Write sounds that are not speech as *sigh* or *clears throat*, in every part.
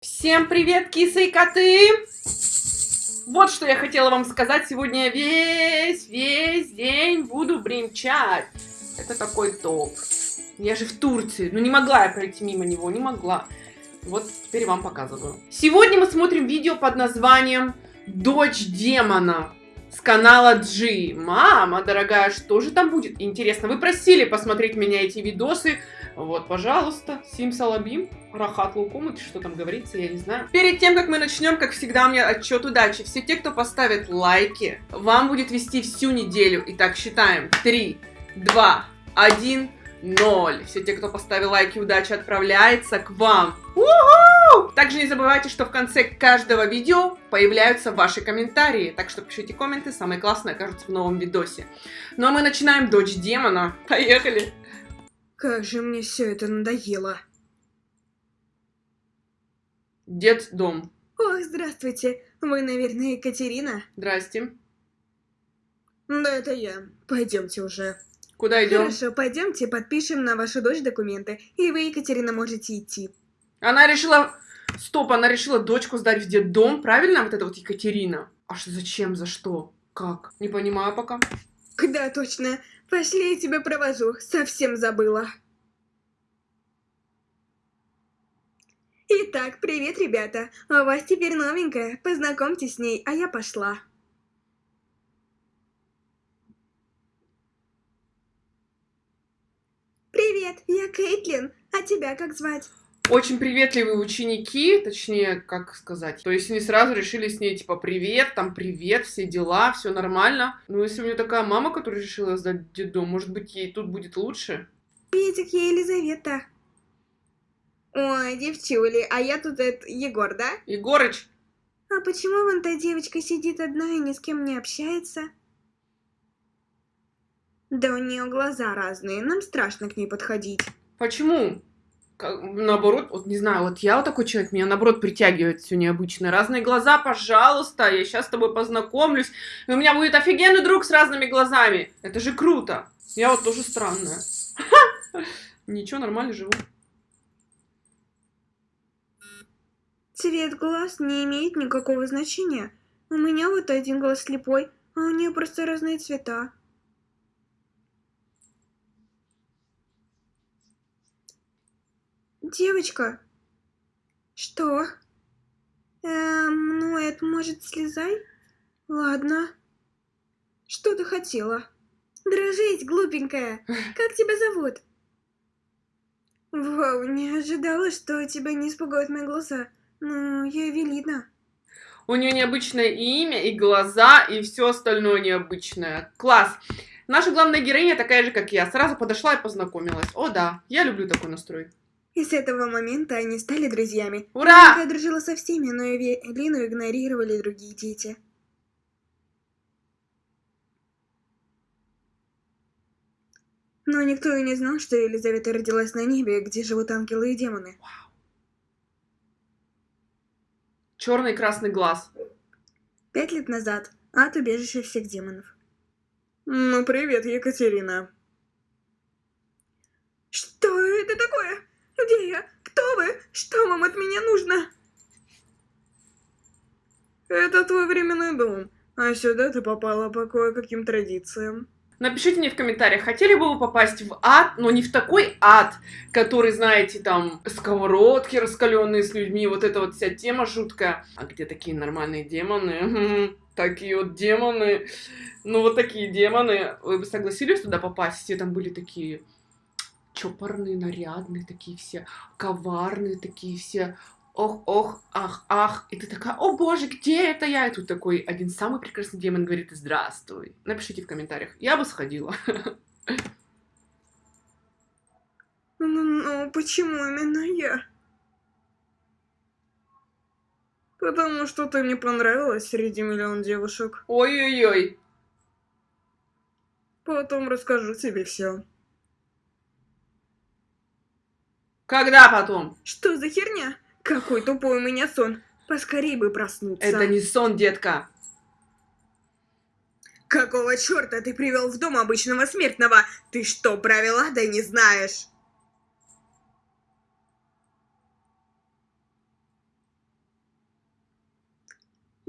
Всем привет, кисы и коты! Вот что я хотела вам сказать. Сегодня я весь, весь день буду бремчать. Это такой топ. Я же в Турции. Ну не могла я пройти мимо него, не могла. Вот теперь вам показываю. Сегодня мы смотрим видео под названием «Дочь демона» с канала G. Мама дорогая, что же там будет? Интересно, вы просили посмотреть меня эти видосы. Вот, пожалуйста, Сим Салабим, Рахат Лукум, что там говорится, я не знаю. Перед тем, как мы начнем, как всегда, у меня отчет удачи. Все те, кто поставит лайки, вам будет вести всю неделю. Итак, считаем. 3, 2, 1, 0. Все те, кто поставил лайки, удача отправляется к вам. У-ху! Также не забывайте, что в конце каждого видео появляются ваши комментарии. Так что пишите комменты, самые классные окажутся в новом видосе. Ну а мы начинаем Дочь Демона. *laughs* Поехали! Как же мне все это надоело. Дед дом. Ох, здравствуйте. Вы, наверное, Екатерина? Здрасте. Да, это я. Пойдемте уже. Куда идем? Хорошо, пойдемте, подпишем на вашу дочь документы, и вы, Екатерина, можете идти. Она решила... Стоп, она решила дочку сдать в детдом, правильно? Вот это вот Екатерина. А что, зачем, за что? Как? Не понимаю пока. Да, точно. Пошли, я тебя провожу. Совсем забыла. Итак, привет, ребята. У вас теперь новенькая. Познакомьтесь с ней, а я пошла. Привет, я Кейтлин. А тебя как звать? Очень приветливые ученики, точнее, как сказать. То есть они сразу решили с ней, типа, привет, там, привет, все дела, все нормально. Ну, если у нее такая мама, которая решила сдать детдом, может быть, ей тут будет лучше? Приветик, я Елизавета. Ой, девчули, а я тут это, Егор, да? Егорыч, А почему вон та девочка сидит одна и ни с кем не общается? Да у нее глаза разные, нам страшно к ней подходить. почему? Как- наоборот, вот не знаю, вот я вот такой человек, меня наоборот притягивает все необычное. Разные глаза, пожалуйста, я сейчас с тобой познакомлюсь. И у меня будет офигенный друг с разными глазами. Это же круто. Я вот тоже странная. *laughs* Ничего, нормально живу. Цвет глаз не имеет никакого значения. У меня вот один глаз слепой, а у нее просто разные цвета. Девочка. Что? Эм, ну, это может слезай? Ладно. Что ты хотела? Дрожить, глупенькая. *laughs* Как тебя зовут? Вау, не ожидала, что тебя не испугают мои глаза. Ну, я Эвелина. У нее необычное имя, и глаза, и все остальное необычное. Класс. Наша главная героиня такая же, как я. Сразу подошла и познакомилась. О, да, я люблю такой настрой. И с этого момента они стали друзьями. Ура! Я дружила со всеми, но Эвелину игнорировали другие дети. Но никто и не знал, что Елизавета родилась на небе, где живут ангелы и демоны. Черный и красный глаз. Пять лет назад. Ад убежище всех демонов. Ну, привет, Екатерина. Что это такое? Где я? Кто вы? Что вам от меня нужно? Это твой временный дом. А сюда ты попала по кое-каким традициям. Напишите мне в комментариях, хотели бы вы попасть в ад, но не в такой ад, который, знаете, там, сковородки раскаленные с людьми, вот эта вот вся тема жуткая. А где такие нормальные демоны? Такие вот демоны. Ну, вот такие демоны. Вы бы согласились туда попасть? Все там были такие чопорные, нарядные, такие все коварные, такие все ох, ох, ах, ах. И ты такая, о боже, где это я? И тут такой один самый прекрасный демон говорит, здравствуй. Напишите в комментариях. Я бы сходила. Ну, ну, почему именно я? Потому что ты мне понравилась среди миллион девушек. Ой-ой-ой. Потом расскажу тебе все. Когда потом? Что за херня? Какой тупой у меня сон. Поскорей бы проснуться. Это не сон, детка. Какого черта ты привел в дом обычного смертного? Ты что, правила да не знаешь?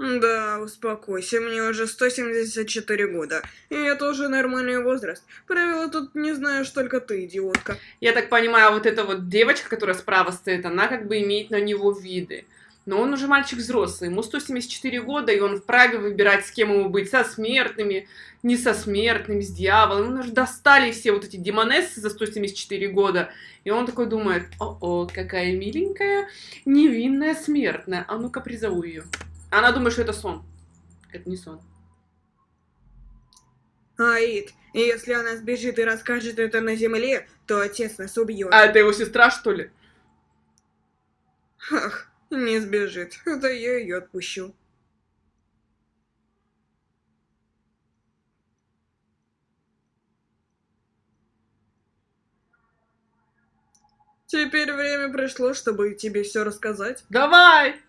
Да, успокойся, мне уже 174 года. И это уже нормальный возраст. Правила тут не знаешь только ты, идиотка. Я так понимаю, вот эта вот девочка, которая справа стоит, она как бы имеет на него виды. Но он уже мальчик взрослый, ему 174 года, и он вправе выбирать, с кем ему быть, со смертными, не со смертными, с дьяволом. Ему уже достали все вот эти демонессы за 174 года. И он такой думает, о-о, какая миленькая, невинная смертная, а ну-ка призову ее. Она думает, что это сон. Это не сон. Аид, если она сбежит и расскажет это на земле, то отец нас убьет. А это его сестра, что ли? Ах, не сбежит. Это я ее отпущу. Теперь время пришло, чтобы тебе все рассказать. Давай!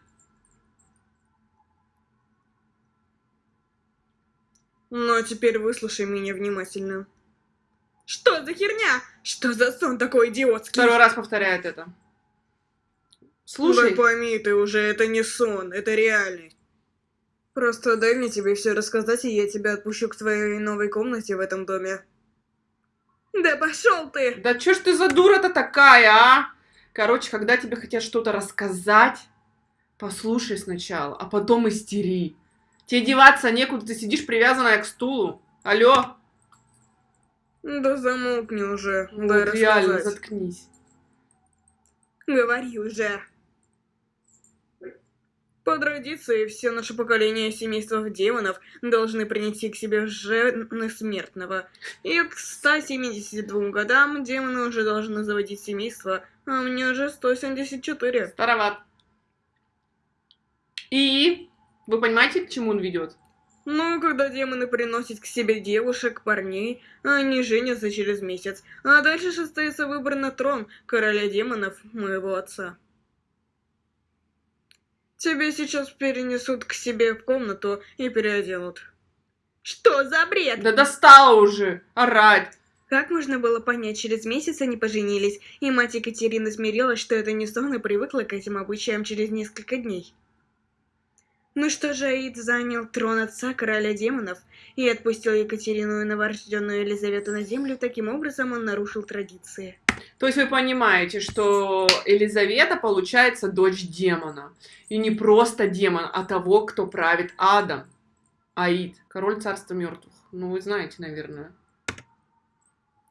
Но теперь выслушай меня внимательно. Что за херня? Что за сон такой идиотский? Второй раз повторяет это. Слушай. Да пойми ты уже, это не сон, это реальность. Просто дай мне тебе все рассказать, и я тебя отпущу к твоей новой комнате в этом доме. Да пошел ты! Да чё ж ты за дура-то такая, а? Короче, когда тебе хотят что-то рассказать, послушай сначала, а потом истери. Тебе деваться некуда, ты сидишь привязанная к стулу. Алло? Да замолкни уже, вот дай реально, рассказать. заткнись. Говори уже. По традиции, все наше поколение семейства демонов должны принести к себе жены смертного. И к 172 годам демоны уже должны заводить семейство, а мне уже 174. Староват. И вы понимаете, к чему он ведет? Ну, когда демоны приносят к себе девушек, парней, они женятся через месяц. А дальше же остается выбор на трон короля демонов, моего отца. Тебе сейчас перенесут к себе в комнату и переоденут. Что за бред? Да достала уже орать. Как можно было понять, через месяц они поженились, и мать Екатерины смирилась, что это не сон и привыкла к этим обычаям через несколько дней. Ну что же, Аид занял трон отца короля демонов и отпустил Екатерину и новорожденную Елизавету на землю, таким образом он нарушил традиции. То есть вы понимаете, что Елизавета получается дочь демона. И не просто демон, а того, кто правит адом. Аид, король царства мертвых. Ну, вы знаете, наверное.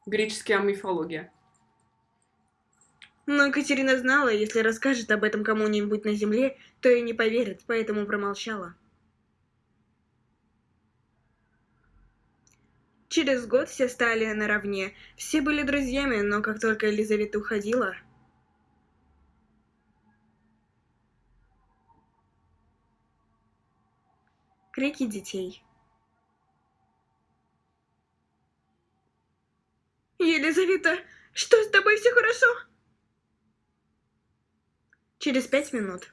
Греческая мифология. Но Екатерина знала, если расскажет об этом кому-нибудь на земле, то и не поверит, поэтому промолчала. Через год все стали наравне. Все были друзьями, но как только Елизавета уходила... Крики детей. Елизавета, что с тобой все хорошо? Через пять минут.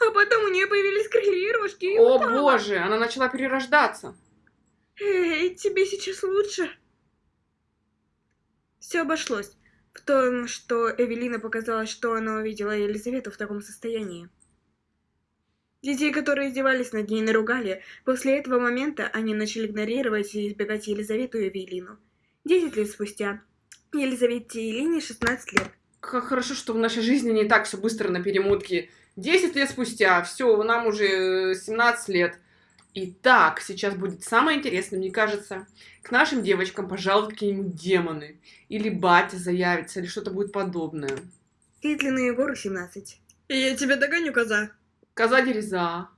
А потом у нее появились крылья и рожки. и О упала. боже, она начала перерождаться. Эй, тебе сейчас лучше? Все обошлось. В том, что Эвелина показалось, что она увидела Елизавету в таком состоянии. Детей, которые издевались над ней, наругали. После этого момента они начали игнорировать и избегать Елизавету и Эвелину. Десять лет спустя. Елизавете и Елене 16 лет. Как хорошо, что в нашей жизни не так все быстро на перемотке. 10 лет спустя, все, нам уже 17 лет. Итак, сейчас будет самое интересное, мне кажется. К нашим девочкам пожалуют какие-нибудь демоны. Или батя заявится, или что-то будет подобное. Китлин и Егору 17. Я тебя догоню, коза. Коза дереза.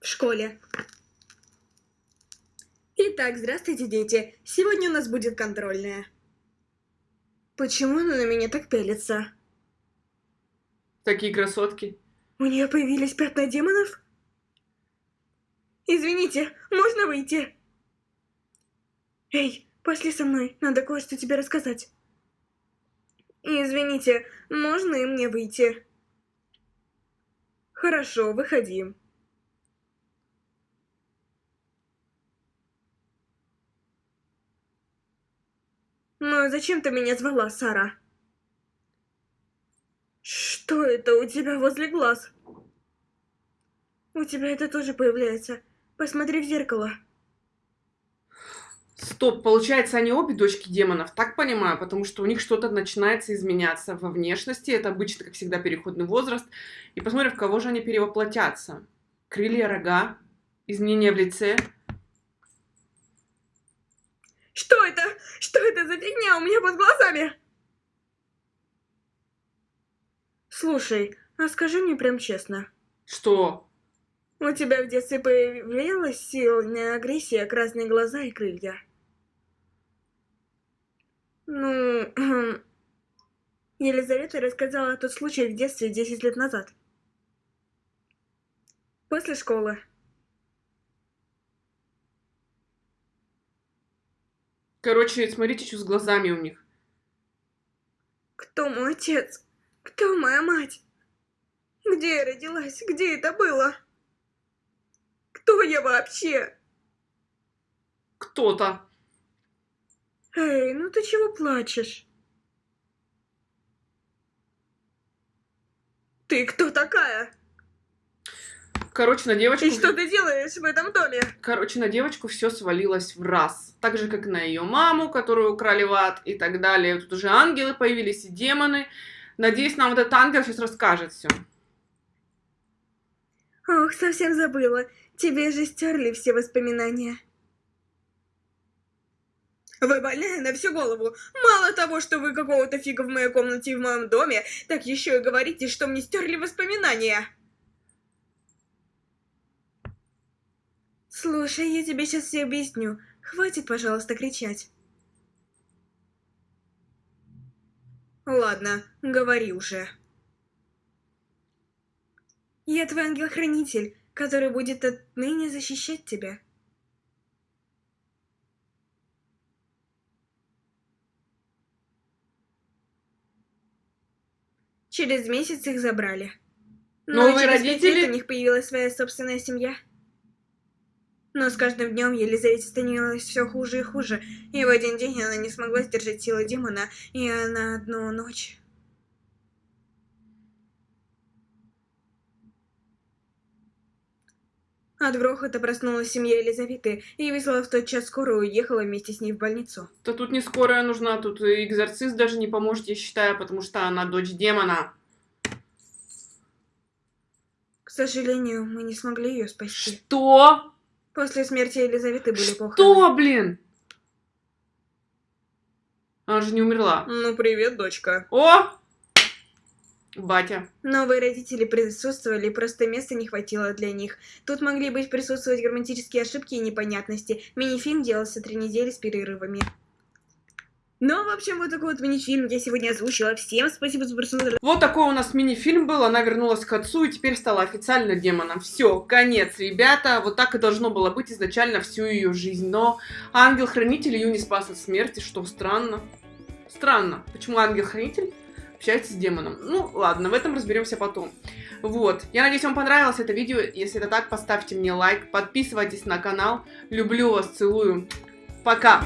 В школе. Итак, здравствуйте, дети. Сегодня у нас будет контрольная. Почему она на меня так пялится? Такие красотки. У нее появились пятна демонов? Извините, можно выйти? Эй, пошли со мной, надо кое-что тебе рассказать. Извините, можно и мне выйти? Хорошо, выходи. Ну, зачем ты меня звала, Сара? Что это у тебя возле глаз? У тебя это тоже появляется. Посмотри в зеркало. Стоп, получается, они обе дочки демонов, так понимаю, потому что у них что-то начинается изменяться во внешности, это обычно, как всегда, переходный возраст. И посмотрим, в кого же они перевоплотятся. Крылья, рога, изменения в лице. Что это? Что это за фигня у меня под глазами? Слушай, а скажи мне прям честно. Что? У тебя в детстве появилась сильная агрессия, красные глаза и крылья. Ну, *clears throat* Елизавета рассказала тот случай в детстве 10 лет назад. После школы. Короче, смотрите, что с глазами у них. Кто мой отец? Кто моя мать? Где я родилась? Где это было? Кто я вообще? Кто-то. Эй, ну ты чего плачешь? Ты кто такая? Короче, на девочку... И что ты делаешь в этом доме? Короче, на девочку все свалилось в раз. Так же, как на ее маму, которую украли в ад и так далее. Тут уже ангелы появились и демоны. Надеюсь, нам вот этот ангел сейчас расскажет все. Ох, совсем забыла. Тебе же стерли все воспоминания. Вы больная на всю голову. Мало того, что вы какого-то фига в моей комнате и в моем доме, так еще и говорите, что мне стерли воспоминания. Слушай, я тебе сейчас все объясню. Хватит, пожалуйста, кричать. Ладно, говори уже. Я твой ангел-хранитель, который будет отныне защищать тебя. Через месяц их забрали. Но Новые через пять родители? у них появилась своя собственная семья. Но с каждым днем Елизавете становилось все хуже и хуже, и в один день она не смогла сдержать силы демона, и на одну ночь... От грохота проснулась семья Елизаветы и вызвала в тот час скорую уехала вместе с ней в больницу. То тут не скорая нужна, тут экзорцист даже не поможет, я считаю, потому что она дочь демона. К сожалению, мы не смогли ее спасти. Что? После смерти Елизаветы были похороны. Что, блин? Она же не умерла. Ну, привет, дочка. О! Батя. Новые родители присутствовали, просто места не хватило для них. Тут могли быть присутствовать грамматические ошибки и непонятности. Мини-фильм делался три недели с перерывами. Ну, в общем, вот такой вот мини-фильм я сегодня озвучила. Всем спасибо за просмотр. Вот такой у нас мини-фильм был, она вернулась к отцу и теперь стала официально демоном. Все, конец, ребята, вот так и должно было быть изначально всю ее жизнь. Но ангел-хранитель ее не спас от смерти, что странно. Странно, почему ангел-хранитель общается с демоном. Ну, ладно, в этом разберемся потом. Вот, я надеюсь, вам понравилось это видео. Если это так, поставьте мне лайк, подписывайтесь на канал. Люблю вас, целую. Пока!